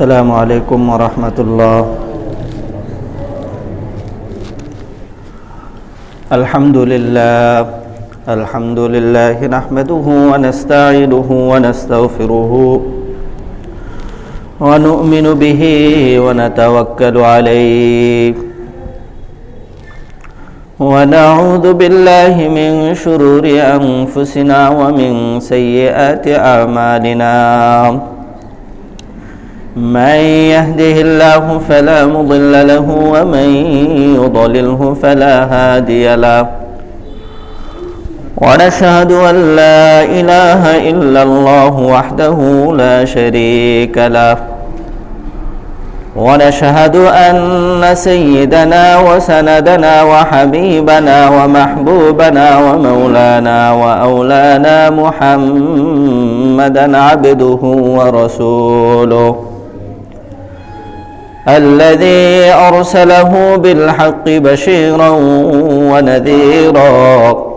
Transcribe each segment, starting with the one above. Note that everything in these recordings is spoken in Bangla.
السلام عليكم ورحمة الله. الحمد لله. الحمد لله نحمده ونستعينه ونستغفره ونؤمن به ونتوكل عليه. ونعوذ بالله من شرور أنفسنا ومن سيئات أعمالنا. من يهده الله فلا مضل له ومن يضلله فلا هادي له. ونشهد أن لا إله إلا الله وحده لا شريك له. ونشهد أن سيدنا وسندنا وحبيبنا ومحبوبنا ومولانا وأولانا محمدا عبده ورسوله. الذي أرسله بالحق بشيرا ونذيرا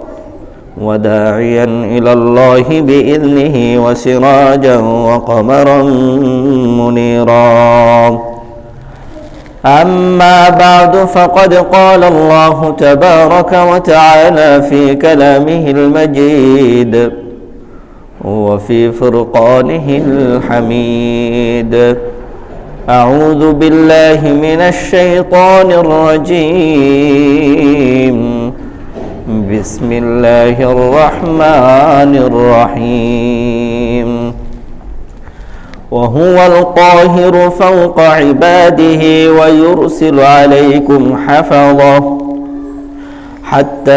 وداعيا إلى الله بإذنه وسراجا وقمرا منيرا. أما بعد فقد قال الله تبارك وتعالى في كلامه المجيد وفي فرقانه الحميد. أعوذ بالله من الشيطان الرجيم. بسم الله الرحمن الرحيم. وهو القاهر فوق عباده ويرسل عليكم حفظه. حتى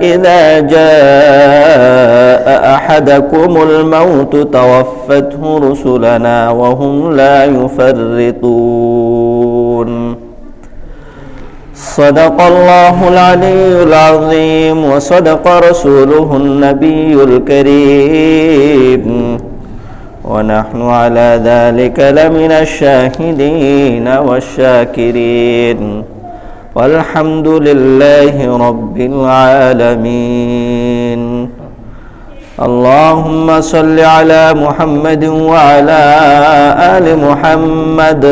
إذا جاء أحدكم الموت توفته رسلنا وهم لا يفرطون. صدق الله العلي العظيم وصدق رسوله النبي الكريم. ونحن على ذلك لمن الشاهدين والشاكرين. والحمد لله رب العالمين. اللهم صل على محمد وعلى آل محمد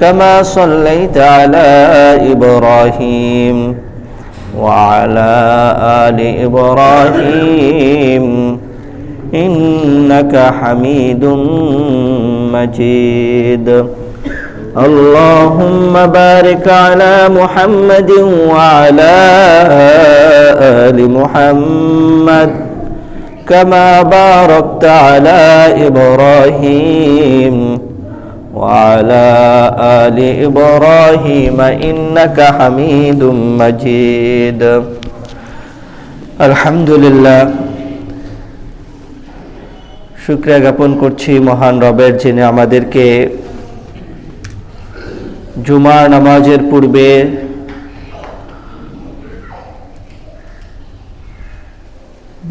كما صليت على إبراهيم وعلى آل إبراهيم. إنك حميد مجيد. اللهم بارك على محمد وعلى آل محمد كما باركت على إبراهيم وعلى آل إبراهيم إنك حميد مجيد الحمد لله শুক্রিয়া জ্ঞাপন করছি মহান রবের যিনি আমাদেরকে জুমার নামাজের পূর্বে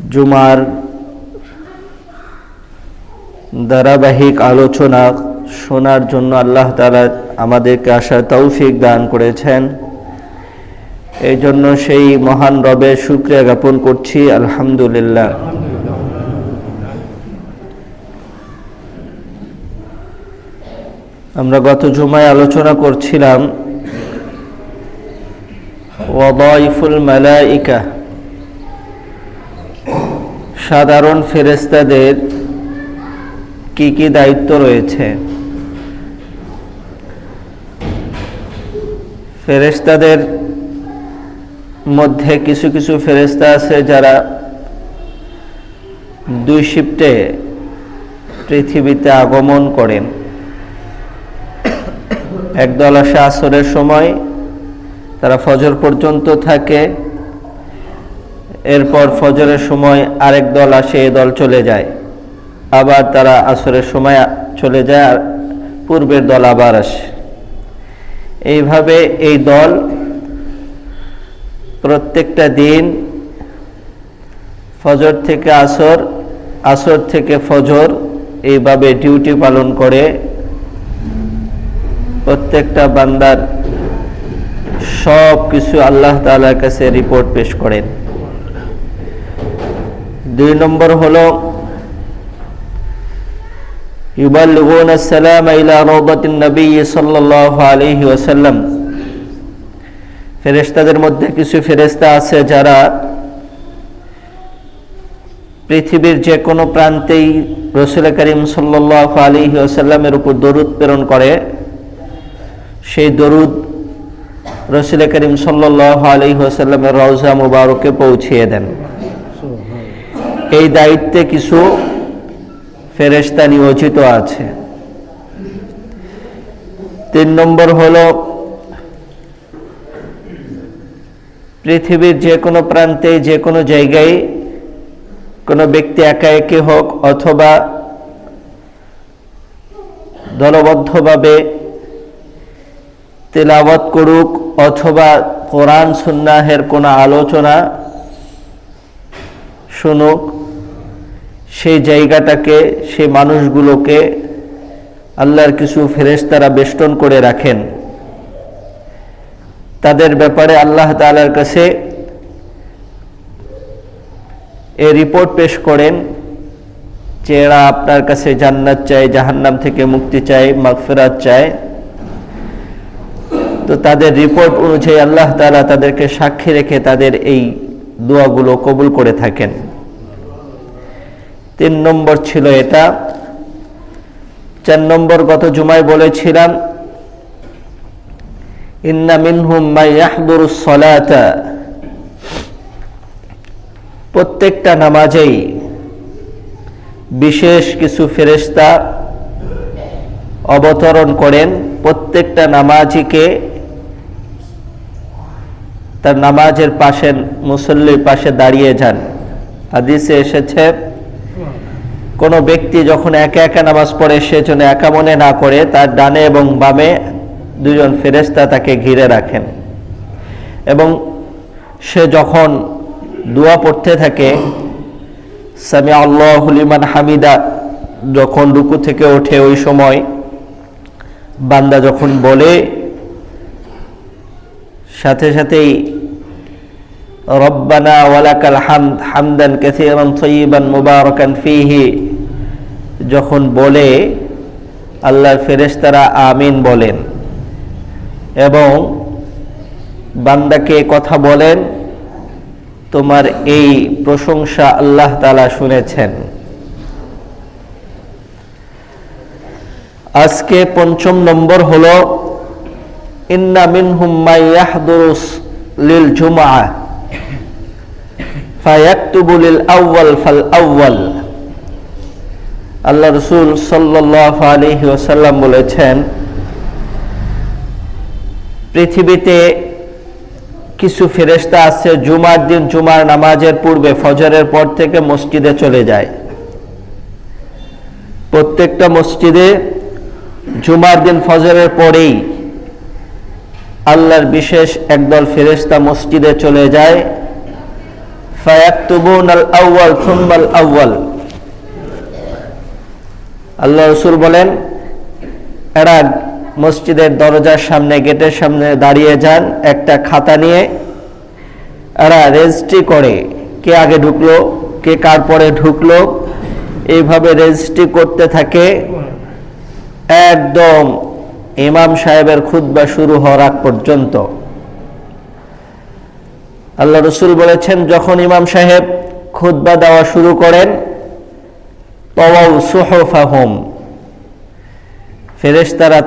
জুমার ধারাবাহিক আলোচনা শোনার জন্য আল্লাহ তালা আমাদেরকে আসার তৌফিক দান করেছেন। এই জন্য সেই মহান রবের শুক্রিয়া জ্ঞাপন করছি। আলহামদুলিল্লাহ। আমরা গত জুমায় আলোচনা করছিলাম ওয়াইফুল মালাইকা, সাধারণ ফেরেস্তাদের কি কি দায়িত্ব রয়েছে? ফেরেস্তাদের মধ্যে কিছু কিছু ফেরেস্তা আছে যারা দুই শিফটে পৃথিবীতে আগমন করেন। একদল আসে আসরের সময়, তারা ফজর পর্যন্ত থাকে। এরপর ফজরের সময় আরেক দল আসে, এ দল চলে যায়। আবার তারা আসরের সময় চলে যায় আর পূর্বের দল আবার আসে। এইভাবে এই দল প্রত্যেকটা দিন ফজর থেকে আসর আসর থেকে ফজর, এইভাবে ডিউটি পালন করে। প্রত্যেকটা বান্দার সব কিছু আল্লাহ তালার কাছে রিপোর্ট পেশ করেন। দুই নম্বর হল, ইউবাল্লুগুন আসসালাম ইলা রৌদাতিন নবী সাল্লাল্লাহু আলাইহি ওয়াসাল্লাম। ফেরেশতাদের মধ্যে কিছু ফেরেশতা আছে যারা পৃথিবীর যে কোনো প্রান্তেই রসুল করিম সাল্লাহ আলী আসাল্লামের উপর দরুদ প্রেরণ করে। সেই দরুদ রসুল করিম সাল্লাহ আলী আসাল্লামের রওজা মুবারকে পৌঁছিয়ে দেন। এই দায়িত্বে কিছু ফেরেশতা নিয়োজিত আছে। তিন নম্বর হল, পৃথিবীর যে কোনো প্রান্তে, যে কোনো জায়গায় কোনো ব্যক্তি একা একে হোক অথবা দলবদ্ধভাবে তেলাওয়াত করুক অথবা কোরআন সুন্নাহের কোনো আলোচনা শুনুক, সেই জায়গাটাকে সে মানুষগুলোকে আল্লাহর কিছু ফেরেশতারা বেষ্টন করে রাখেন। তাদের ব্যাপারে আল্লাহ তালার কাছে এ রিপোর্ট পেশ করেন, যে এরা আপনার কাছে জান্নাত চায়, জাহান্নাম থেকে মুক্তি চায়, মাগফেরাত চায়। তো তাদের রিপোর্ট অনুযায়ী আল্লাহ তালা তাদেরকে সাক্ষী রেখে তাদের এই দোয়াগুলো কবুল করে থাকেন। তিন নম্বর ছিল এটা। চার নম্বর গত জুমায় বলেছিলাম প্রত্যেকটা নামাজেই বিশেষ কিছু ফেরেশতা অবতরণ করেন। প্রত্যেকটা নামাজিকে তার নামাজের পাশে, মুসল্লির পাশে দাঁড়িয়ে যান। হাদিসে এসেছে, কোনো ব্যক্তি যখন একা একা নামাজ পড়ে, সে যেন একা মনে না করে, তার ডানে এবং বামে দুজন ফেরেস্তা তাকে ঘিরে রাখেন। এবং সে যখন দোয়া পড়তে থাকে সামি আল্লাহলিমান হামিদা, যখন রুকু থেকে ওঠে ওই সময়, বান্দা যখন বলে সাথে সাথেই রব্বানা ওয়ালাকাল হামদ হামদান কাসীরান তয়্যিবান মুবারাকান ফীহি, যখন বলে আল্লাহর ফেরেশতারা আমিন বলেন এবং বান্দাকে কথা বলেন, তোমার এই প্রশংসা আল্লাহ তালা শুনেছেন। আজকে পঞ্চম নম্বর হল ইন্না মিনহুম মাই ইয়াহদুরুস লিল আউয়াল ফাল আল্লাহ রসুল আলাইহি ওয়াসাল্লাম বলেছেন, পৃথিবীতে কিছু ফেরেস্তা আছে, জুমার দিন জুমার নামাজের পূর্বে, ফজরের পর থেকে মসজিদে চলে যায়। প্রত্যেকটা মসজিদে জুমার দিন, ফজরের পরেই আল্লাহর বিশেষ একদল ফেরেশতা মসজিদে চলে যায়। ফায়াক্তুবুন আল আউয়াল থুম্মাল আউয়াল আল্লাহ রসুল বলেন, এরা মসজিদের দরজার সামনে, গেটের সামনে দাঁড়িয়ে যান, একটা খাতা নিয়ে। এরা রেজিস্ট্রি করে কে আগে ঢুকলো, কে কার পরে ঢুকলো। এইভাবে রেজিস্ট্রি করতে থাকে। একদম ইমাম সাহেবের খুদ্া শুরু হওয়ার আগ পর্যন্ত। আল্লাহ রসুল বলেছেন, যখন ইমাম সাহেব খুদ্া দেওয়া শুরু করেন তওয়াউ সুহফাহুম।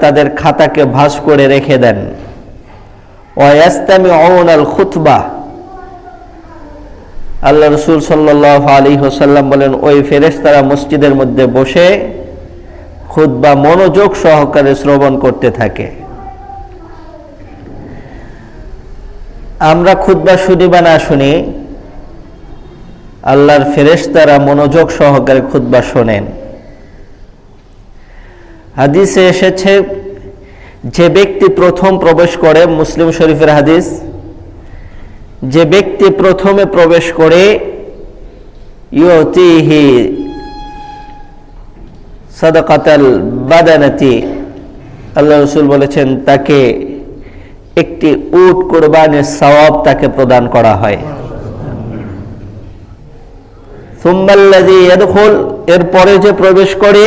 তাদের খাতাকে ভাস করে রেখে দেন। ওয়াস্তামি আল খুতবা আল্লাহ রসুল সাল্লাহ আলী হোসাল্লাম বলেন, ওই ফেরেশতারা মসজিদের মধ্যে বসে খুতবা মনোযোগ সহকারে শ্রবণ করতে থাকে। আমরা খুতবা শুনি বা না শুনি, আল্লাহর ফেরেশতারা মনোযোগ সহকারে খুতবা শোনেন। হাদিসে এসেছে, যে ব্যক্তি প্রথম প্রবেশ করে, মুসলিম শরীফের হাদিস, যে ব্যক্তি প্রথমে প্রবেশ করে, ইয়তিহি সাদাকাতাল বাদানাতি। আল্লাহ রসুল বলেছেন, তাকে একটি উট কোরবানের সওয়াব তাকে প্রদান করা হয়। সুম্মাল্লাদি এরপরে যে প্রবেশ করে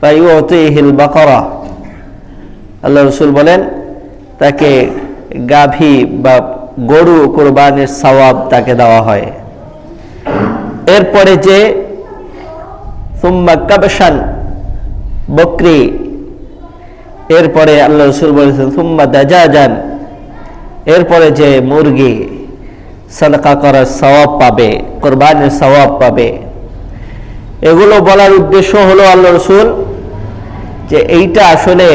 ফাইউতিহিল বাকরা। আল্লাহ রসুল বলেন, তাকে গাভী বা গরু কোরবানির সওয়াব তাকে দেওয়া হয়। এরপরে যে বকরি। এরপরে আল্লাহ রসুল বলেছেন, সুম্মা দাজাজান। এরপরে যে মুরগি সাদকা করার সওয়াব পাবে, কোরবানির সওয়াব পাবে। এগুলো বলার উদ্দেশ্য হলো আল্লাহ রসুল যে এইটা আসলে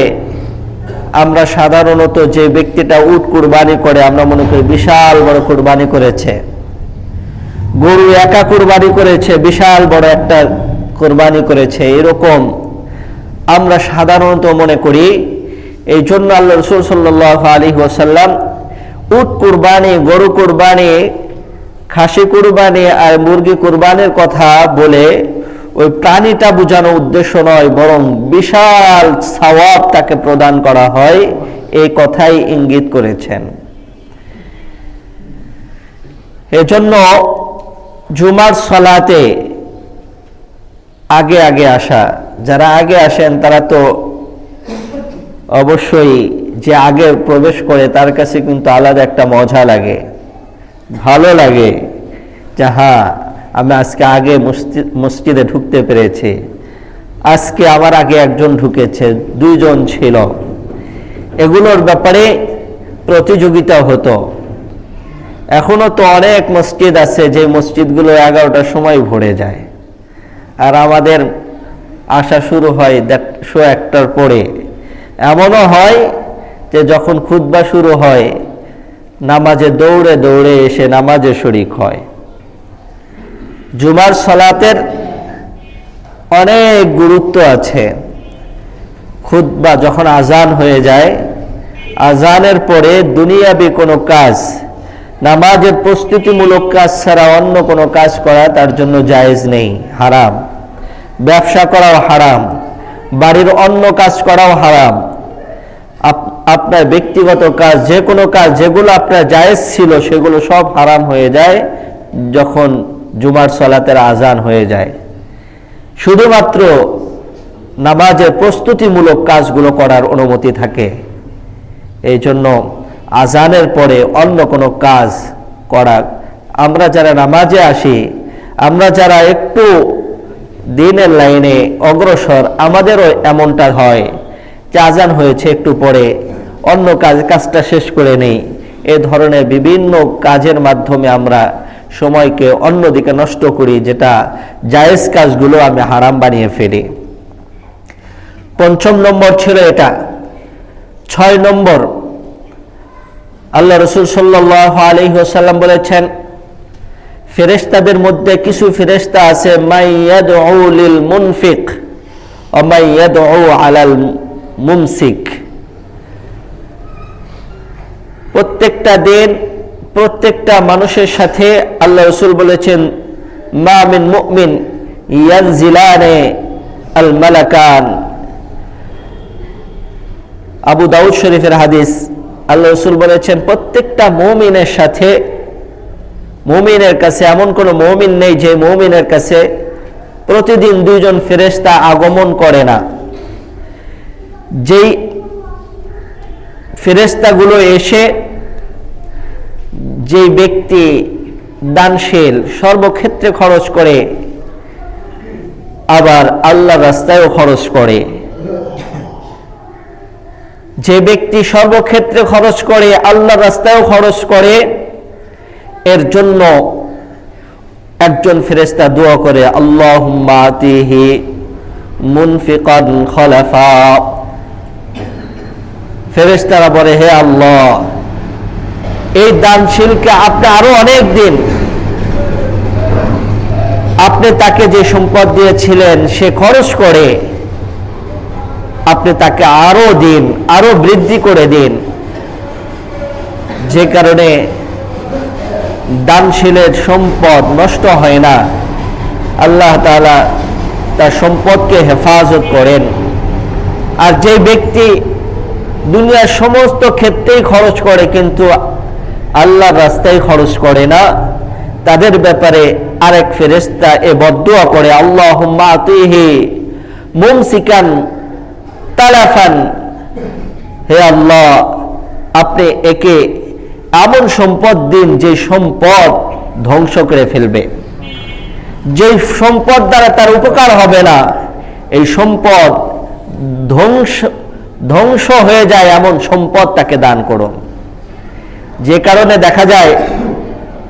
আমরা সাধারণত যে ব্যক্তিটা উট কুরবানি করে, আমরা মনে করি বিশাল বড় কুরবানি করেছে। গরু একা কুরবানি করেছে, বিশাল বড় একটা কোরবানি করেছে, এরকম আমরা সাধারণত মনে করি। এই জন্য আল্লাহ রসুল সাল্লাহ আলী ওসাল্লাম উট কুরবানি, গরু কুরবানি, খাসি কুরবানি আর মুরগি কুরবানির কথা বলে ওই প্রাণীটা বোঝানো উদ্দেশ্য নয়, বরং বিশাল সওয়াব তাকে প্রদান করা হয়, এই কথাই ইঙ্গিত করেছেন। এজন্য জুমার সলাতে আগে আগে আসা। যারা আগে আসেন, তারা তো অবশ্যই যে আগে প্রবেশ করে, তার কাছে কিন্তু আলাদা একটা মজা লাগে। ভালো লাগে যে হ্যাঁ আমি আজকে আগে মসজিদে ঢুকতে পেরেছি। আজকে আমার আগে একজন ঢুকেছে, দুইজন ছিল। এগুলোর ব্যাপারে প্রতিযোগিতা হতো। এখনও তো অনেক মসজিদ আছে, যে মসজিদগুলো এগারোটার সময় ভরে যায়। আর আমাদের আসা শুরু হয় দেড়শো একটার পরে। এমনও হয় যে যখন খুদ্া শুরু হয়, নামাজে দৌড়ে দৌড়ে এসে নামাজে শরিক হয়। জুমার সলাতের অনেক গুরুত্ব আছে। খুদ্া যখন আজান হয়ে যায়, আজানের পরে দুনিয়াবি কোনো কাজ নামাজের প্রস্তুতিমূলক কাজ ছাড়া অন্য কোনো কাজ করা তার জন্য জায়েজ নেই, হারাম। ব্যবসা করাও হারাম। বাড়ির অন্য কাজ করাও হারাম। আপনার ব্যক্তিগত কাজ, যে কোনো কাজ, যেগুলো আপনার জায়েজ ছিল, সেগুলো সব হারাম হয়ে যায় যখন জুমার সলাতের আজান হয়ে যায়। শুধুমাত্র নামাজের প্রস্তুতিমূলক কাজগুলো করার অনুমতি থাকে। এই জন্য আজানের পরে অন্য কোনো কাজ করা। আমরা যারা নামাজে আসি, আমরা যারা একটু দিনের লাইনে অগ্রসর, আমাদেরও এমনটা হয় যে আজান হয়েছে একটু পরে, অন্য কাজ, কাজটা শেষ করে নেই। এ ধরনের বিভিন্ন কাজের মাধ্যমে আমরা সময়কে অন্যদিকে নষ্ট করি, যেটা জায়েজ কাজগুলো আমি হারাম বানিয়ে ফেলি। পঞ্চম নম্বর ছিল এটা। ছয় নম্বর আল্লাহ রসুল সাল্লাহ আলী সাল্লাম বলেছেন ফেরেস্তাদের মধ্যে কিছু ফেরেস্তা আছে মুনফিক আলাল মুমসিক। প্রত্যেকটা দিন, প্রত্যেকটা মানুষের সাথে আল্লাহ রসুল বলেছেন মামিন মুমিন ইয়ানজিলানে আল মালাকান। আবু দাউদ শরীফের হাদিস আল্লাহ রসুল বলেছেন, প্রত্যেকটা মৌমিনের সাথে, মৌমিনের কাছে এমন কোনো মৌমিন নেই যে মৌমিনের কাছে প্রতিদিন দুইজন ফেরেস্তা আগমন করে না। যেই ফেরেস্তাগুলো এসে যে ব্যক্তি দানশীল, সর্বক্ষেত্রে খরচ করে, আবার আল্লাহ রাস্তায়ও খরচ করে। যে ব্যক্তি সর্বক্ষেত্রে খরচ করে আল্লাহ রাস্তায়ও খরচ করে, এর জন্য একজন ফেরেস্তা দোয়া করে আল্লাহ ফেরেস্তারা বলে, হে আল্লাহ, এই দানশীলকে আপনি আরও অনেক দিন, আপনি তাকে যে সম্পদ দিয়েছিলেন সে খরচ করে আপনি তাকে আরও দিন, আরও বৃদ্ধি করে দিন। যে কারণে দানশীলের সম্পদ নষ্ট হয় না। আল্লাহ তালা তার সম্পদকে হেফাজত করেন। আর যে ব্যক্তি দুনিয়ার সমস্ত ক্ষেত্রেই খরচ করে, কিন্তু আল্লাহর রাস্তায় খরচ করে না, তাদের ব্যাপারে আরেক ফেরেস্তা এ বদুয়া করে আল্লাহ মুমসিকান তালাফান হে আল্লাহ, আপনি একে এমন সম্পদ দিন যে সম্পদ ধ্বংস করে ফেলবে। যে সম্পদ দ্বারা তার উপকার হবে না, এই সম্পদ ধ্বংস ধ্বংস হয়ে যায় এমন সম্পদ তাকে দান করুন। যে কারণে দেখা যায়,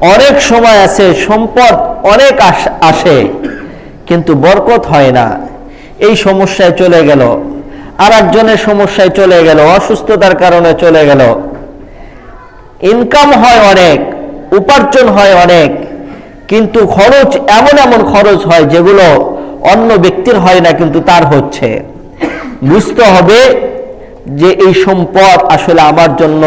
অনেক সময় আছে সম্পদ অনেক আস- কিন্তু বরকত হয় না। এই সমস্যায় চলে গেল। আর একজনের সমস্যায় চলে গেল, অসুস্থতার কারণে চলে গেল। ইনকাম হয় অনেক, উপার্জন হয় অনেক, কিন্তু খরচ এমন এমন খরচ হয় যেগুলো অন্য ব্যক্তির হয় না, কিন্তু তার হচ্ছে। বুঝতে হবে যে এই সম্পদ আসলে আমার জন্য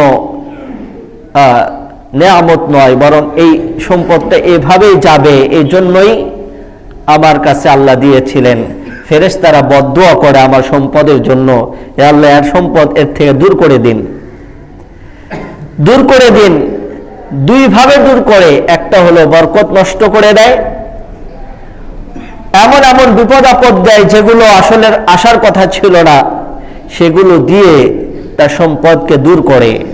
নেয়ামত নয়, বরং এই সম্পদটা এভাবেই যাবে এই জন্যই আমার কাছে আল্লাহ দিয়েছিলেন। ফেরেশতারা বদুয়া করে আমার সম্পদের জন্য। আল্লাহ, এর সম্পদ এর থেকে দূর করে দিন। দূর করে দিন। দুই ভাবে দূর করে। একটা হলো বরকত নষ্ট করে দেয়। এমন এমন বিপদ আপদ দেয় যেগুলো আসলে আসার কথা ছিল না। সেগুলো দিয়ে তার সম্পদকে দূর করে।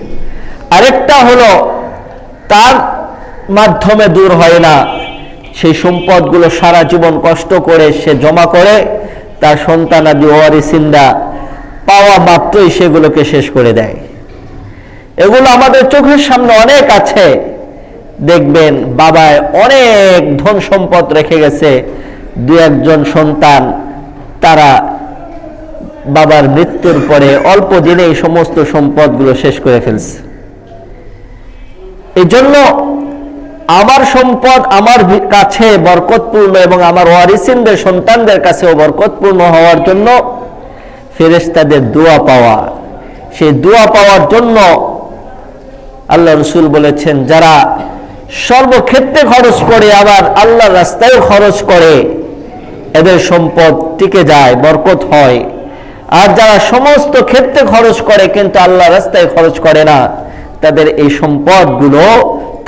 আরেকটা হলো, তার মাধ্যমে দূর হয় না। সেই সম্পদগুলো সারা জীবন কষ্ট করে সে জমা করে। তার সন্তানাদি ওয়ারিসিন্দা পাওয়া মাত্রই সেগুলোকে শেষ করে দেয়। এগুলো আমাদের চোখের সামনে অনেক আছে। দেখবেন বাবায় অনেক ধন সম্পদ রেখে গেছে। দু একজন সন্তান, তারা বাবার মৃত্যুর পরে অল্প দিনে এই সমস্ত সম্পদগুলো শেষ করে ফেলছে। এই জন্য আমার সম্পদ আমার কাছে বরকতপূর্ণ এবং আমার ওয়ারিসিনদের সন্তানদের কাছেও বরকতপূর্ণ হওয়ার জন্য ফেরেশতাদের দোয়া পাওয়া। সেই দোয়া পাওয়ার জন্য আল্লাহ রসুল বলেছেন, যারা সর্বক্ষেত্রে খরচ করে, আবার আল্লাহ রাস্তায় খরচ করে, এদের সম্পদ টিকে যায়, বরকত হয়। আর যারা সমস্ত ক্ষেত্রে খরচ করে, কিন্তু আল্লাহ রাস্তায় খরচ করে না, তাদের এই সম্পদগুলো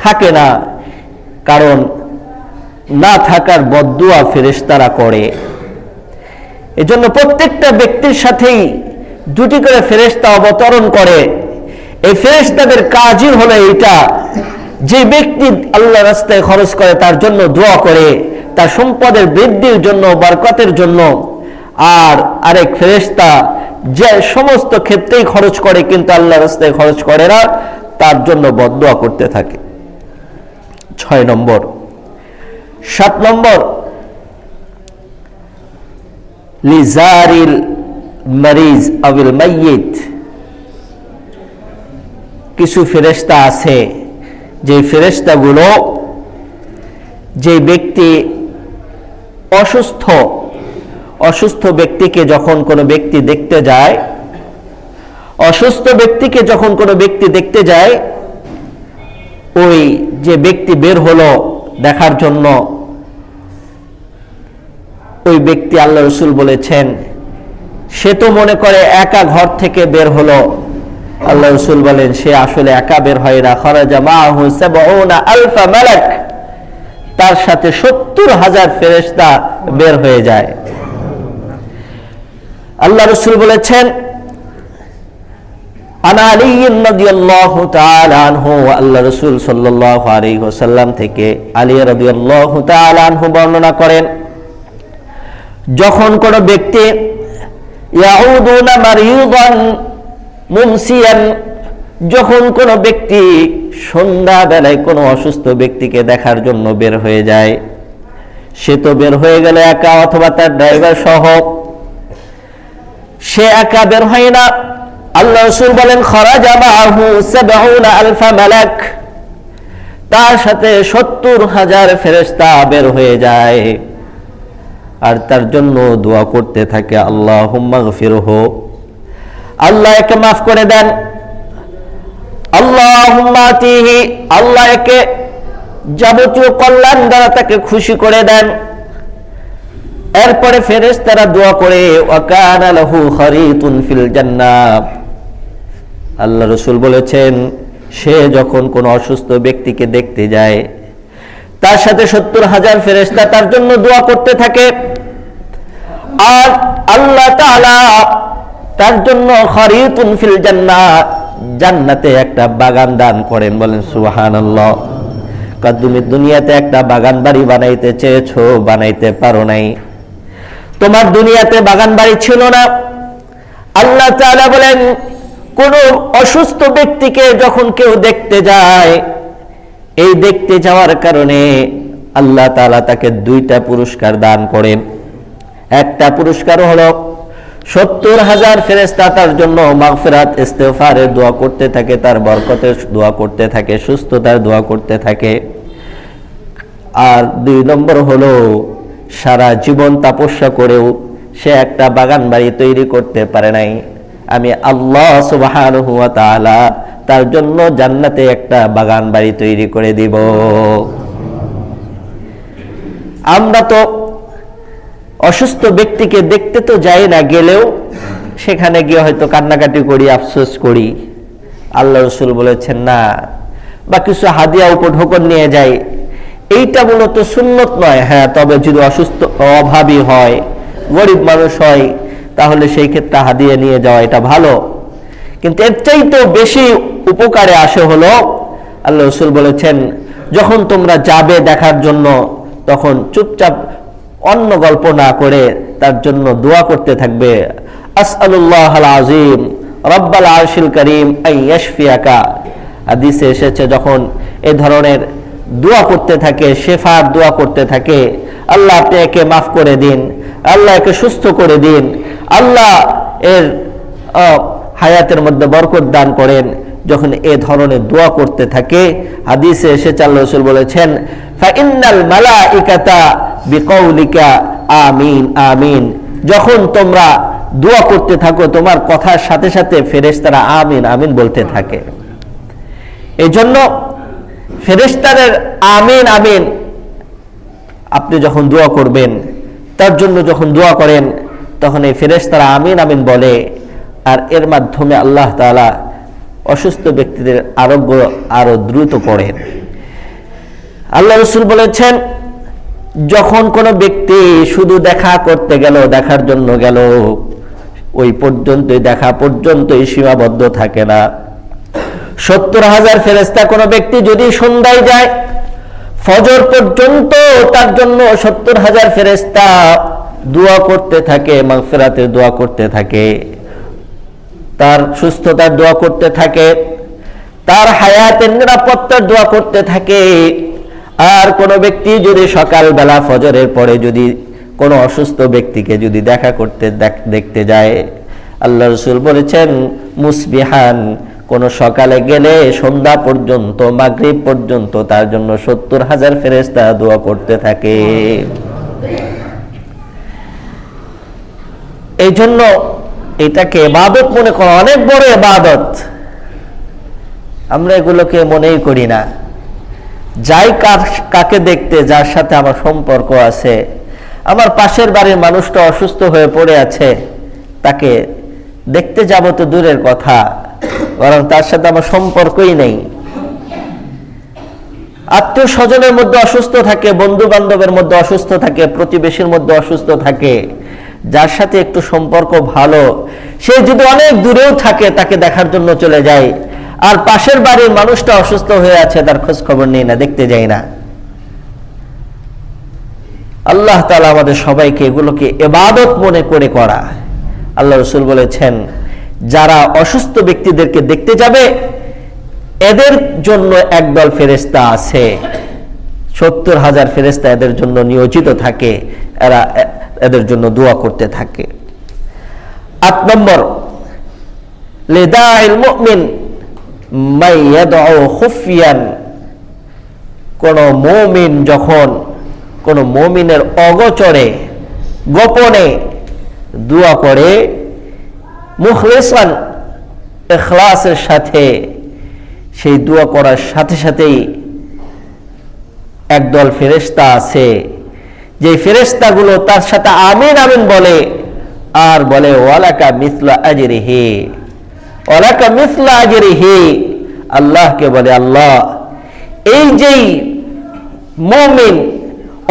থাকে না। কারণ না থাকার বদুয়া ফেরেশতারা করে। এজন্য প্রত্যেকটা ব্যক্তির সাথেই দুটি করে ফেরেশতা অবতরণ করে। এই ফেরেশতাদের কাজই হলো এইটা, যে ব্যক্তি আল্লাহ রাস্তায় খরচ করে তার জন্য দোয়া করে, তার সম্পদের বৃদ্ধির জন্য, বরকতের জন্য। আর আরেক ফেরেশতা যে সমস্ত ক্ষেত্রেই খরচ করে কিন্তু আল্লাহ রাস্তায় খরচ করে না, তার জন্য বদদোয়া করতে থাকে। ছয় নম্বর। সাত নম্বর। লিজারিল মারিজ আবিল মাইয়িত। কিছু ফেরেশতা আছে যে ফেরেশতাগুলো যে ব্যক্তি অসুস্থ অসুস্থ ব্যক্তিকে যখন কোনো ব্যক্তি দেখতে যায়, অসুস্থ ব্যক্তিকে যখন কোনো ব্যক্তি দেখতে যায়, ওই যে ব্যক্তি বের হলো দেখার জন্য, ওই ব্যক্তি আল্লাহ রসুল বলেছেন, সে তো মনে করে একা ঘর থেকে বের হলো। আল্লাহ রসুল বলেন, সে আসলে একা বের হয় না। খরাজা আলফা মালাক। তার সাথে সত্তর হাজার ফেরেশতা বের হয়ে যায়। আল্লাহ রসুল বলেছেন আন আলী রাদিয়াল্লাহু তাআলা আনহু আল্লাহ রাসূল সাল্লাল্লাহু আলাইহি ওয়াসাল্লাম থেকে আলী রাদিয়াল্লাহু তাআলা আনহু বর্ণনা করেন, যখন কোনো ব্যক্তি যখন কোনো ব্যক্তি সন্ধ্যা বেলায় কোনো অসুস্থ ব্যক্তিকে দেখার জন্য বের হয়ে যায়, সে তো বের হয়ে গেল একা অথবা তার ড্রাইভার সহ, সে একা বের হয় না। আল্লাহ রসুল বলেন মালাক। তার সাথে সত্তর হাজার ফেরেশতা বের হয়ে যায়। আর তার জন্য দোয়া করতে থাকে আল্লাহ হুম্মাগফিরহ আল্লাহ একে মাফ করে দেন। আল্লাহ আল্লাহ একে যাবতীয় কল্যাণ দ্বারা তাকে খুশি করে দেন। এরপরে ফেরেস তারা দোয়া করে ওয়াকানা লাহু খারিতুন ফিল জান্নাত আল্লাহ রসুল বলেছেন, সে যখন কোন অসুস্থ ব্যক্তিকে দেখতে যায়, তার সাথে সত্তর হাজার ফেরেস্তা তার জন্য দোয়া করতে থাকে। আর আল্লাহ তার জন্য ফিল জান্নাত একটা বাগান দান করেন, বলেন সুবহানাল্লাহ। কারণ তুমি দুনিয়াতে একটা বাগান বাড়ি বানাইতে চেয়েছো, বানাইতে পারো নাই। তোমার দুনিয়াতে বাগান বাড়ি ছিল না। আল্লাহ বলেন কোন অসুস্থ ব্যক্তিকে যখন কেউ দেখতে যায়, এই দেখতে যাওয়ার কারণে আল্লাহ তাআলা তাকে দুইটা পুরস্কার দান করেন। একটা পুরস্কার হলো, সত্তর হাজার ফেরেস্তা তার জন্য মাগফিরাত ইস্তেফারের দোয়া করতে থাকে, তার বরকতের দোয়া করতে থাকে, সুস্থতার দোয়া করতে থাকে। আর দুই নম্বর হলো, সারা জীবন তাপস্যা করেও সে একটা বাগান বাড়ি তৈরি করতে পারে নাই। আমি আল্লাহ সুবহানাহু ওয়া তাআলা তার জন্য জান্নাতে একটা বাগান বাড়ি তৈরি করে দিব। আমরা তো অসুস্থ ব্যক্তিকে দেখতে তো যাই না, গেলেও সেখানে গিয়ে হয়তো কান্নাকাটি করি, আফসোস করি। আল্লাহ রসুল বলেছেন, না, বা কিছু হাদিয়া উপঢোকন নিয়ে যাই। এইটা মূলত সুন্নত নয়। হ্যাঁ তবে যদি অসুস্থ, অভাবী হয়, গরিব মানুষ হয় তাহলে সেই ক্ষেত্রে হাদিয়া নিয়ে যাওয়া এটা ভালো। কিন্তু এর চাইতেও বেশি উপকারে আসে হলো, আল্লাহ রসুল বলেছেন, যখন তোমরা যাবে দেখার জন্য, তখন চুপচাপ অন্য গল্প না করে তার জন্য দোয়া করতে থাকবে। আজিম রব্বাল আরশিল করিম আই হাদিসে এসেছে, যখন এ ধরনের দোয়া করতে থাকে, শেফার দোয়া করতে থাকে, আল্লাহ আপনি একে মাফ করে দিন, আল্লাহ একে সুস্থ করে দিন আল্লাহ এর হায়াতের মধ্যে বরকত দান করেন যখন এ ধরনের দোয়া করতে থাকে। হাদিসে এসে আল্লাহ রসুল বলেছেন মালাইকাতা বিকৌলিকা আমিন আমিন। যখন তোমরা দোয়া করতে থাকো, তোমার কথার সাথে সাথে ফেরেশতারা আমিন আমিন বলতে থাকে। এই জন্য ফেরেশতাদের আমিন আমিন, আপনি যখন দোয়া করবেন, তার জন্য যখন দোয়া করেন তখন এই ফেরেশতারা আমিন আমিন বলে, আর এর মাধ্যমে আল্লাহ তালা অসুস্থ ব্যক্তিদের আরোগ্য আরও দ্রুত করেন। আল্লাহ রসুল বলেছেন, যখন কোনো ব্যক্তি শুধু দেখা করতে গেল, দেখার জন্য গেল, ওই পর্যন্তই দেখা পর্যন্তই সীমাবদ্ধ থাকে না। সত্তর হাজার ফেরেস্তা কোনো ব্যক্তি যদি সন্ধ্যায় যায়, ফজর পর্যন্ত তার জন্য সত্তর হাজার ফেরেস্তা দোয়া করতে থাকে, মাগফিরাতের দোয়া করতে থাকে, তার সুস্থতার দোয়া করতে থাকে, তার হায়াতের নিরাপত্তার দোয়া করতে থাকে। আর কোনো ব্যক্তি যদি সকালবেলা ফজরের পরে যদি কোনো অসুস্থ ব্যক্তিকে যদি দেখা করতে দেখ- দেখতে যায়, আল্লাহ রসুল বলেছেন, মুসবিহান, কোন সকালে গেলে সন্ধ্যা পর্যন্ত, মাগরিব পর্যন্ত তার জন্য সত্তর হাজার ফেরেস্তা দোয়া করতে থাকে। এই জন্য এটাকে এবাদত মনে করা অনেক বড় এবাদত। আমরা এগুলোকে মনেই করি না। যাই কার- কাকে দেখতে, যার সাথে আমার সম্পর্ক আছে, আমার পাশের বাড়ির মানুষটা অসুস্থ হয়ে পড়ে আছে, তাকে দেখতে যাব তো দূরের কথা, বরং তার সাথে আমার সম্পর্কই নেই। আত্মীয় স্বজনের মধ্যে অসুস্থ থাকে বন্ধু বান্ধবের মধ্যে অসুস্থ থাকে, প্রতিবেশীর মধ্যে অসুস্থ থাকে যার সাথে একটু সম্পর্ক ভালো, সে যদি অনেক দূরেও থাকে, তাকে দেখার জন্য চলে যায়। আর পাশের বাড়ির মানুষটা অসুস্থ হয়ে আছে, তার খোঁজ খবর নেই না, দেখতে যাই না। আল্লাহ তালা আমাদের সবাইকে এগুলোকে এবাদত মনে করে করা। আল্লাহ রসুল বলেছেন, যারা অসুস্থ ব্যক্তিদেরকে দেখতে যাবে, এদের জন্য একদল ফেরেস্তা আছে। সত্তর হাজার ফেরেস্তা এদের জন্য নিয়োজিত থাকে। এরা এদের জন্য দোয়া করতে থাকে। আট নম্বর কোন মমিন যখন কোন মমিনের অগচরে গোপনে দোয়া করে, মুখলেসান এখলাসের সাথে সেই দোয়া করার সাথে সাথেই একদল ফেরেস্তা আছে। যে ফেরেস্তাগুলো তার সাথে আমিন আমিন বলে, আর বলে, ওয়ালাকা মিসলা আজরিহি। ওয়ালাকা মিসলা আজরিহি। আল্লাহকে বলে, আল্লাহ, এই যেই মুমিন,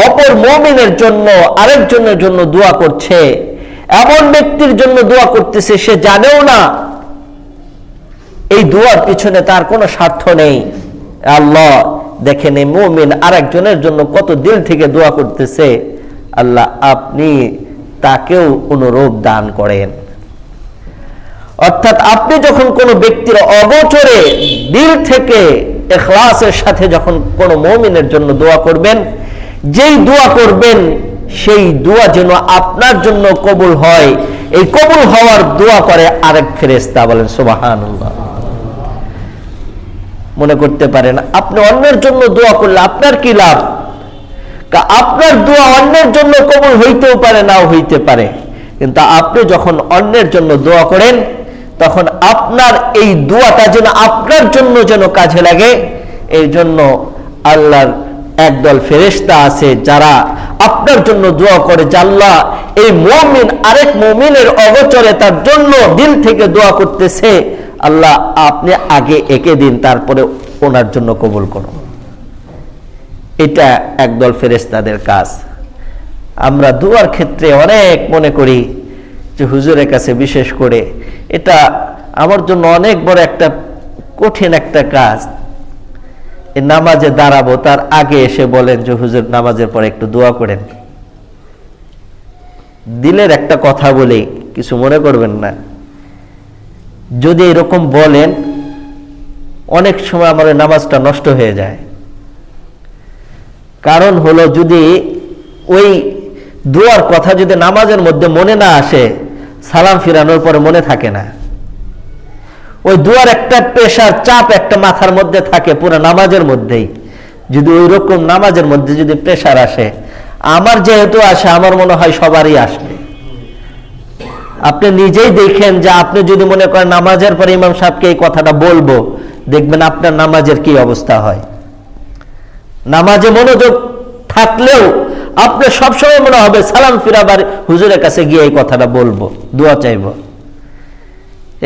অপর মুমিনের জন্য, আরেকজনের জন্য দোয়া করছে, এমন ব্যক্তির জন্য দোয়া করতেছে, সে জানেও না, এই দোয়ার পিছনে তার কোনো স্বার্থ নেই। আল্লাহ দেখেন এই মুমিন আরেকজনের জন্য কত দিল থেকে দোয়া করতেছে, আল্লাহ আপনি তাকেও অনুরূপ দান করেন। অর্থাৎ আপনি যখন কোনো ব্যক্তির অগোচরে দিল থেকে এখলাসের সাথে যখন কোনো মমিনের জন্য দোয়া করবেন, যেই দোয়া করবেন সেই দোয়া যেন আপনার জন্য কবুল হয়। এই কবুল হওয়ার দোয়া করে আরেক ফেরেস্তা বলেন সুবাহান মনে করতে পারেন আপনি অন্যের জন্য দোয়া করলে আপনার কি লাভ? আপনার দোয়া অন্যের জন্য কবুল হইতেও পারে, নাও হইতে পারে। কিন্তু আপনি যখন অন্যের জন্য দোয়া করেন, তখন আপনার এই দোয়াটা যেন আপনার জন্য যেন কাজে লাগে, এই জন্য আল্লাহর একদল ফেরেশতা আছে যারা আপনার জন্য দোয়া করে আল্লাহ এই মমিন, আরেক মমিনের অগোচরে তার জন্য দিল থেকে দোয়া করতেছে। আল্লাহ, আপনি আগে একে দিন, তারপরে ওনার জন্য কবুল করুন। এটা একদল ফেরেস্তাদের কাজ। আমরা দুয়ার ক্ষেত্রে অনেক মনে করি যে হুজুরের কাছে বিশেষ করে এটা আমার জন্য অনেক বড় একটা কঠিন একটা কাজ। নামাজে দাঁড়াবো, তার আগে এসে বলেন যে, হুজুর, নামাজের পরে একটু দোয়া করেন। দিলের একটা কথা বলি, কিছু মনে করবেন না। যদি এরকম বলেন, অনেক সময় ওই নামাজটা নষ্ট হয়ে যায়। কারণ হলো যদি ওই দোয়ার কথা যদি নামাজের মধ্যে মনে না আসে, সালাম ফিরানোর পরে মনে থাকে না। ওই দুয়ার একটা পেশার চাপ একটা মাথার মধ্যে থাকে পুরো নামাজের মধ্যেই। যদি ওই রকম নামাজের মধ্যে যদি প্রেশার আসে, আমার যেহেতু আসে, আমার মনে হয় সবারই আসবে। আপনি নিজেই দেখেন যে আপনি যদি মনে করেন নামাজের পরে ইমাম সাহেবকে এই কথাটা বলব, দেখবেন আপনার নামাজের কি অবস্থা হয়। নামাজে মনোযোগ থাকলেও আপনার সবসময় মনে হবে সালাম ফিরাবার হুজুরের কাছে গিয়ে এই কথাটা বলব, দোয়া চাইব।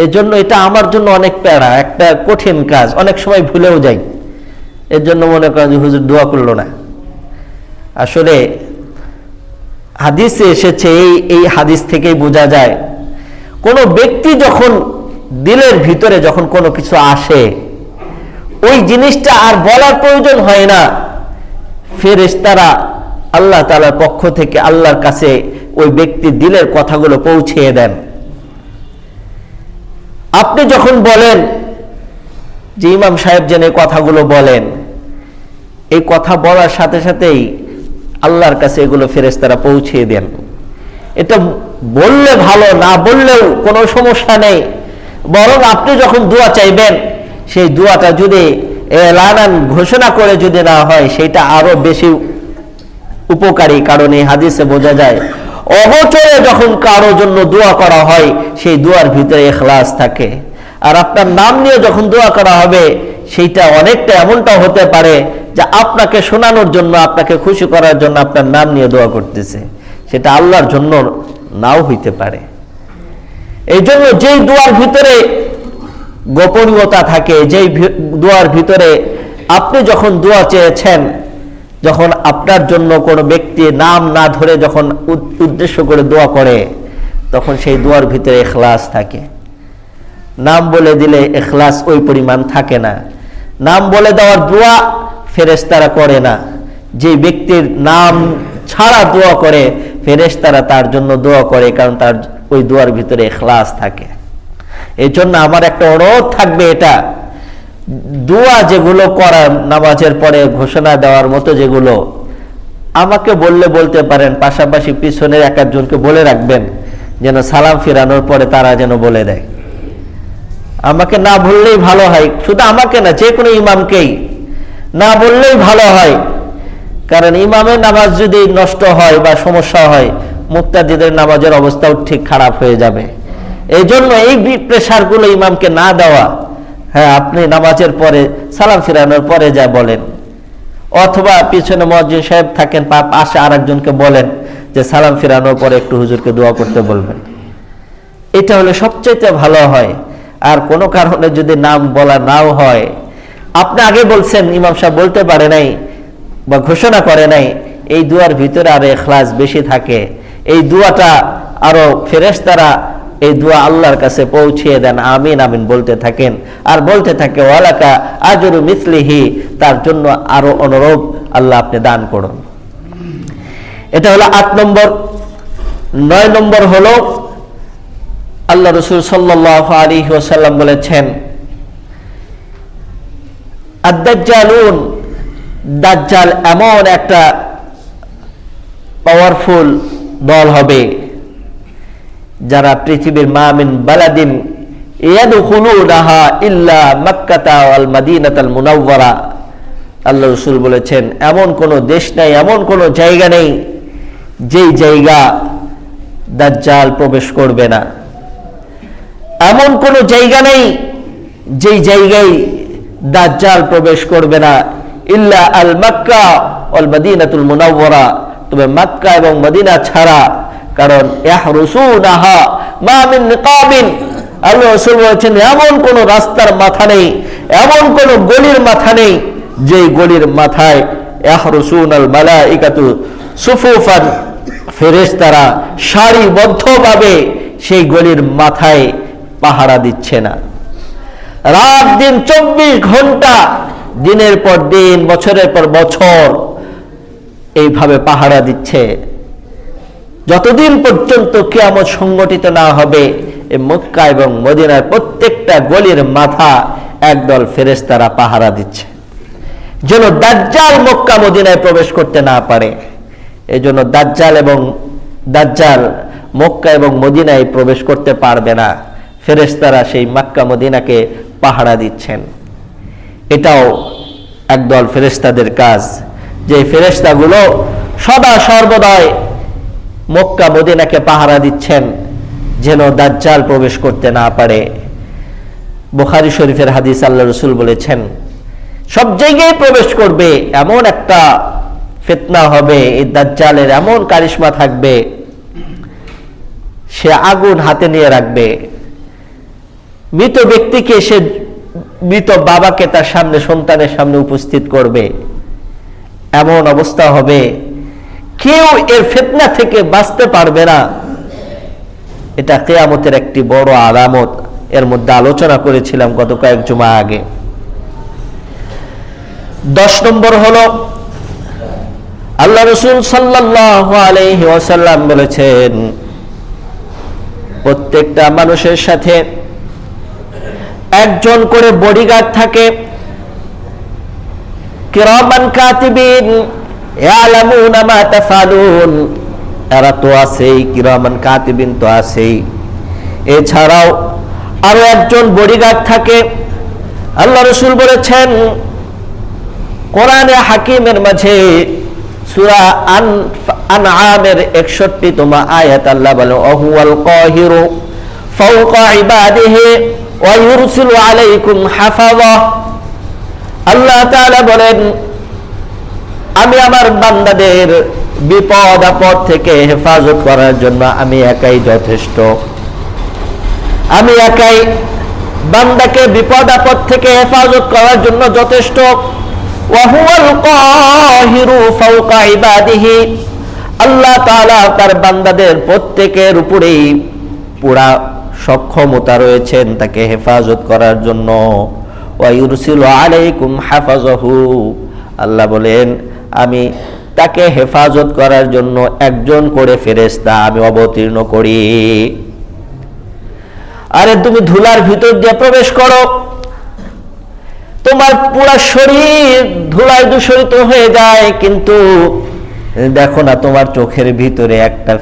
এই জন্য এটা আমার জন্য অনেক প্যারা, একটা কঠিন কাজ, অনেক সময় ভুলেও যাই। এর জন্য মনে করেন যে হুজুর দোয়া করল না। আসলে হাদিসে এসেছে, এই এই হাদিস থেকেই বোঝা যায়, কোনো ব্যক্তি যখন দিলের ভিতরে যখন কোনো কিছু আসে, ওই জিনিসটা আর বলার প্রয়োজন হয় না। ফেরেশতারা আল্লাহ তালার পক্ষ থেকে আল্লাহর কাছে ওই ব্যক্তির দিলের কথাগুলো পৌঁছিয়ে দেন। আপনি যখন বলেন যে ইমাম সাহেব যেন এই কথাগুলো বলেন, এই কথা বলার সাথে সাথেই আল্লাহর কাছে এগুলো ফেরেশতারা পৌঁছিয়ে দেন। এটা বললে ভালো, না বললেও কোনো সমস্যা নেই। বরং আপনি যখন দোয়া চাইবেন, সেই দোয়াটা যদি এলানান ঘোষণা করে যদি না হয়, সেটা আরও বেশি উপকারী। কারণ এই হাদিসে বোঝা যায়, অগোচরে যখন কারও জন্য দোয়া করা হয়, সেই দোয়ার ভিতরে এখলাস থাকে। আর আপনার নাম নিয়ে যখন দোয়া করা হবে, সেইটা অনেকটা এমনটা হতে পারে যে আপনাকে শোনানোর জন্য, আপনাকে খুশি করার জন্য আপনার নাম নিয়ে দোয়া করতেছে। সেটা আল্লাহর জন্য নাও হইতে পারে। এই জন্য যেই দোয়ার ভিতরে গোপনীয়তা থাকে, যেই দোয়ার ভিতরে আপনি যখন দোয়া চেয়েছেন, যখন আপনার জন্য কোনো ব্যক্তি নাম না ধরে যখন উদ- উদ্দেশ্য করে দোয়া করে, তখন সেই দোয়ার ভিতরে এখলাস থাকে। নাম বলে দিলে এখলাস ওই পরিমাণ থাকে না। নাম বলে দেওয়ার দোয়া ফেরেশতারা করে না। যে ব্যক্তির নাম ছাড়া দোয়া করে, ফেরেশতারা তার জন্য দোয়া করে, কারণ তার ওই দোয়ার ভিতরে এখলাস থাকে। এই জন্য আমার একটা অনুরোধ থাকবে এটা। দোয়া যেগুলো করার নামাজের পরে ঘোষণা দেওয়ার মতো যেগুলো, আমাকে বললে বলতে পারেন, পাশাপাশি পিছনের এক একজনকে বলে রাখবেন, যেন সালাম ফিরানোর পরে তারা যেন বলে দেয়। আমাকে না বললেই ভালো হয়, শুধু আমাকে না, যে কোনো ইমামকেই। না বললেই ভালো হয়। কারণ ইমামের নামাজ যদি নষ্ট হয় বা সমস্যা হয়, মুক্তাদিদের নামাজের অবস্থাও ঠিক খারাপ হয়ে যাবে। এই জন্য এই প্রেশারগুলো ইমামকে না দেওয়া হ্যাঁ আপনি নামাজের পরে, সালাম ফিরানোর পরে যা বলেন। অথবা পিছনে মসজিদ সাহেব থাকেন পা পাশে আরেকজনকে বলেন যে সালাম ফিরানোর পরে একটু হুজুরকে দোয়া করতে বলবেন। এটা হলে সবচেয়ে ভালো হয়। আর কোনো কারণে যদি নাম বলা নাও হয় আপনি আগে বলছেন, ইমাম সাহেব বলতে পারে নাই বা ঘোষণা করে নাই, এই দুয়ার ভিতরে আর এখলাস বেশি থাকে। এই দুয়াটা আরও ফেরেশতারা এই দোয়া আল্লাহর কাছে পৌঁছিয়ে দেন, আমিন আমিন বলতে থাকেন। আর বলতে থাকে, ওয়ালাকা আজরু মিসলিহি, তার জন্য আরও অনুরূপ আল্লাহ আপনি দান করুন। এটা হলো আট নম্বর। নয় নম্বর হলো, আল্লাহ রসুল সাল্লাহ আলী ওসাল্লাম বলেছেন দাজ্জাল এমন একটা পাওয়ারফুল দল হবে যারা পৃথিবীর মামিন বালাদিন মাক্কাতা আল্লাহ রসুল বলেছেন, এমন কোন দেশ নাই, এমন কোন জায়গা নেই যেই জায়গা দাজ্জাল প্রবেশ করবে না। এমন কোন জায়গা নেই যেই জায়গায় দাজ্জাল প্রবেশ করবে না। ইল্লা আল মাক্কা অল মদিনাতুল মুনাওয়ারা। তবে মাক্কা এবং মদিনা ছাড়া। কারণ ইয়াহরুসুনাহা মা মিন নিকাবিন। আল্লাহ রাসূল বলেছেন, এমন কোন রাস্তার মাথা নেই, এমন কোন গলির মাথা নেই, যেই গলির মাথায় ইয়াহরুসুন আল মালাইকাতু সুফুফান ফেরেশতারা সারিবদ্ধভাবে সেই গলির মাথায় পাহারা দিচ্ছে না। রাত দিন চব্বিশ ঘণ্টা, দিনের পর দিন, বছরের পর বছর এইভাবে পাহারা দিচ্ছে। যতদিন পর্যন্ত কেয়ামত সংগঠিত না হবে মক্কা এবং মদিনার প্রত্যেকটা গলির মাথা একদল ফেরেশতারা পাহারা দিচ্ছে। যেন দাজ্জাল মক্কা মদিনায় প্রবেশ করতে না পারে এই জন্য দাজ্জাল এবং দাজ্জাল মক্কা এবং মদিনায় প্রবেশ করতে পারবে না। ফেরেশতারা সেই মক্কা মদিনাকে পাহারা দিচ্ছেন। এটাও একদল ফেরেশতাদের কাজ। যে ফেরেশতাগুলো সদা সর্বদাই মক্কা, মদিনাকে পাহারা দিচ্ছেন, যেন দাজ্জাল প্রবেশ করতে না পারে। বুখারি শরীফের হাদিস আল্লাহ রসুল বলেছেন, সব জায়গায় প্রবেশ করবে, এমন একটা ফেতনা হবে, এই দাজ্জালের এমন কারিশমা থাকবে, সে আগুন হাতে নিয়ে রাখবে। মৃত ব্যক্তিকে সে মৃত বাবাকে তার সামনে, সন্তানের সামনে উপস্থিত করবে। এমন অবস্থা হবে। কেউ এর ফেতনা থেকে বাঁচতে পারবে না। এটা কেয়ামতের একটি বড় আলামত। এর মধ্যে আলোচনা করেছিলাম গত কয়েক জমা আগে। দশ নম্বর হলো, আল্লাহ রসুল ওয়াসাল্লাম বলেছেন, প্রত্যেকটা মানুষের সাথে একজন করে বডিগার্ড থাকে। এরা তো কাতিবিন তো এছাড়াও আরও একজন বডিগার্ড থাকে। আল্লাহ রসুল বলেছেন, কোরআনে হাকিমের মাঝে সুরা আন আনআমের 61 তোমা আয়াত আল্লাহ বলে আল্লাহ বলেন, আমি আমার বান্দাদের বিপদ, আপদ থেকে হেফাজত করার জন্য আমি একাই যথেষ্ট। আমি একাই বান্দাকে বিপদ, আপদ থেকে হেফাজত করার জন্য যথেষ্ট। আল্লাহ তার বান্দাদের প্রত্যেকের উপরেই পুরা সক্ষমতা রয়েছেন তাকে হেফাজত করার জন্য। আল্লাহ বলেন, আমি তাকে হেফাজত করার জন্য একজন করে ফেরেস্তা আমি অবতীর্ণ করি। আরে তুমি ধুলার ভিতর দিয়ে প্রবেশ করো। তোমার পুরা শরীর ধুলায় দূষিত হয়ে যায়, কিন্তু দেখো না তোমার চোখের ভিতরে একটা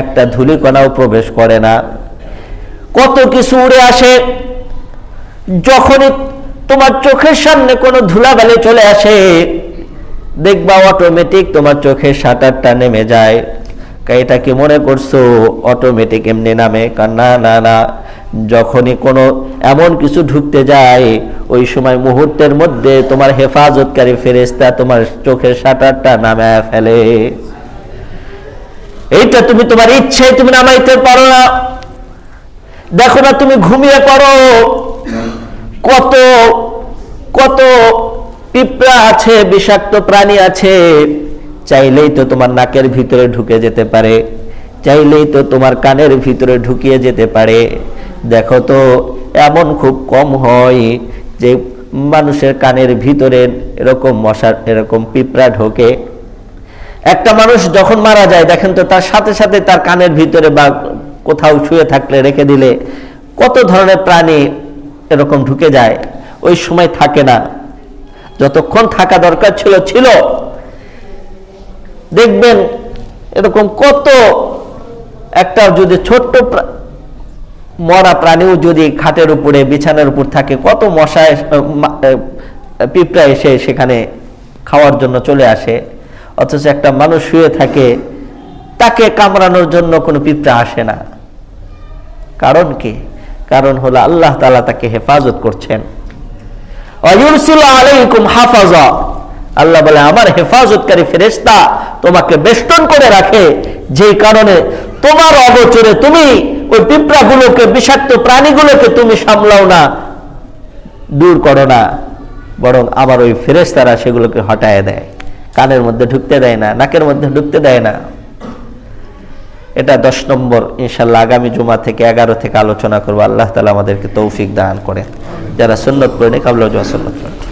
একটা ধুলিকণাও প্রবেশ করে না। কত কিছু উড়ে আসে। যখনই তোমার চোখের সামনে কোনো ধুলাবালি চলে আসে, দেখবা অটোমেটিক তোমার চোখের শাটারটা নেমে যায়। এটা কি মনে করছ? অটোমেটিক এমনি নামে। না না না, যখনই কোনো এমন কিছু ঢুকতে যায়, ওই সময় মুহূর্তের মধ্যে তোমার হেফাজতকারী ফেরেস্তা তোমার চোখের শাটারটা নামে ফেলে। এইটা তুমি তোমার ইচ্ছে তুমি নামাইতে পারো না। দেখো না তুমি ঘুমিয়ে পড়ো। কত কত পিঁপড়া আছে, বিষাক্ত প্রাণী আছে। চাইলেই তো তোমার নাকের ভিতরে ঢুকে যেতে পারে। চাইলেই তো তোমার কানের ভিতরে ঢুকিয়ে যেতে পারে। দেখো তো, এমন খুব কম হয় যে মানুষের কানের ভিতরে এরকম মশার এরকম পিঁপড়া ঢোকে। একটা মানুষ যখন মারা যায়, দেখেন তো তার সাথে সাথে তার কানের ভিতরে বা কোথাও শুয়ে থাকলে রেখে দিলে কত ধরনের প্রাণী এরকম ঢুকে যায়, ওই সময় থাকে না। যতক্ষণ থাকা দরকার ছিল ছিল। দেখবেন এরকম কত একটা যদি ছোট্ট মরা প্রাণীও যদি খাটের উপরে, বিছানার উপর থাকে, কত মশা পিঁপড়া এসে সেখানে খাওয়ার জন্য চলে আসে। অথচ একটা মানুষ শুয়ে থাকে, তাকে কামড়ানোর জন্য কোনো পিঁপড়া আসে না। কারণ কি? কারণ হলো আল্লাহ তালা তাকে হেফাজত করছেন। আলাইকুম হাফাজা। আল্লাহ বলে, আমার হেফাজতকারী ফেরেশতা তোমাকে বেষ্টন করে রাখে। যেই কারণে তোমার অগোচরে তুমি ওই পিঁপড়াগুলোকে, বিষাক্ত প্রাণীগুলোকে তুমি সামলাও না, দূর করো না। বরং আবার ওই ফেরেশতারা সেগুলোকে হটায় দেয়। কানের মধ্যে ঢুকতে দেয় না, নাকের মধ্যে ঢুকতে দেয় না। এটা দশ নম্বর, ইনশাল্লাহ আগামী জুমা থেকে এগারো থেকে আলোচনা করব। আল্লাহ তালা আমাদেরকে তৌফিক দান করে যারা সুন্নত পড়েনি কাবলা জুমা সুন্নত পড়েন।